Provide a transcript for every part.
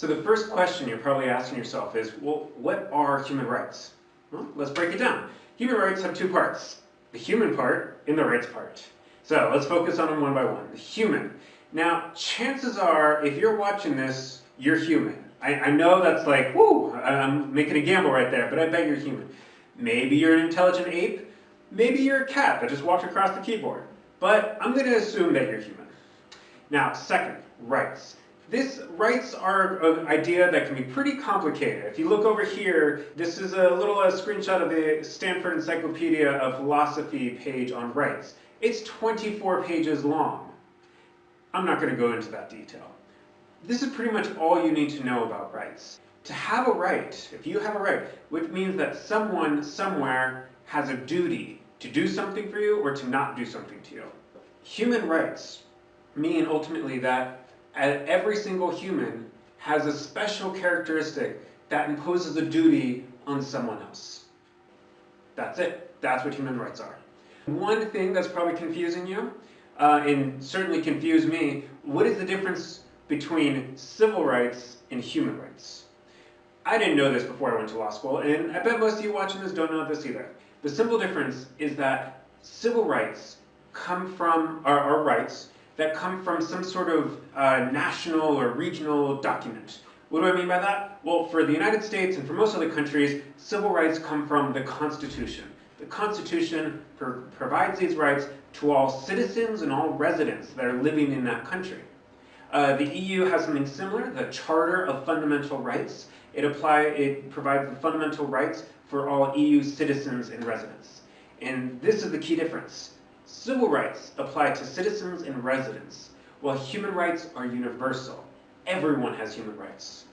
So the first question you're probably asking yourself is, well, what are human rights? Well, let's break it down. Human rights have two parts, the human part and the rights part. So let's focus on them one by one. The human. Now, chances are, if you're watching this, you're human. I, I know that's like, whoo, I'm making a gamble right there, but I bet you're human. Maybe you're an intelligent ape. Maybe you're a cat that just walked across the keyboard. But I'm going to assume that you're human. Now, second, rights. This rights are an idea that can be pretty complicated. If you look over here, this is a little uh, screenshot of the Stanford Encyclopedia of Philosophy page on rights. It's 24 pages long. I'm not going to go into that detail. This is pretty much all you need to know about rights. To have a right, if you have a right, which means that someone somewhere has a duty to do something for you or to not do something to you. Human rights mean ultimately that every single human has a special characteristic that imposes a duty on someone else. That's it. That's what human rights are. One thing that's probably confusing you, uh, and certainly confused me, what is the difference between civil rights and human rights? I didn't know this before I went to law school, and I bet most of you watching this don't know this either. The simple difference is that civil rights come from, are rights that come from some sort of uh, national or regional document. What do I mean by that? Well, for the United States and for most other countries, civil rights come from the Constitution. The Constitution pro provides these rights to all citizens and all residents that are living in that country. Uh, the EU has something similar, the Charter of Fundamental Rights. It, apply, it provides the fundamental rights for all EU citizens and residents. And this is the key difference. Civil rights apply to citizens and residents, while human rights are universal. Everyone has human rights.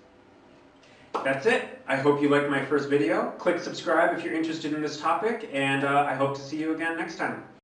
That's it. I hope you liked my first video. Click subscribe if you're interested in this topic, and uh, I hope to see you again next time.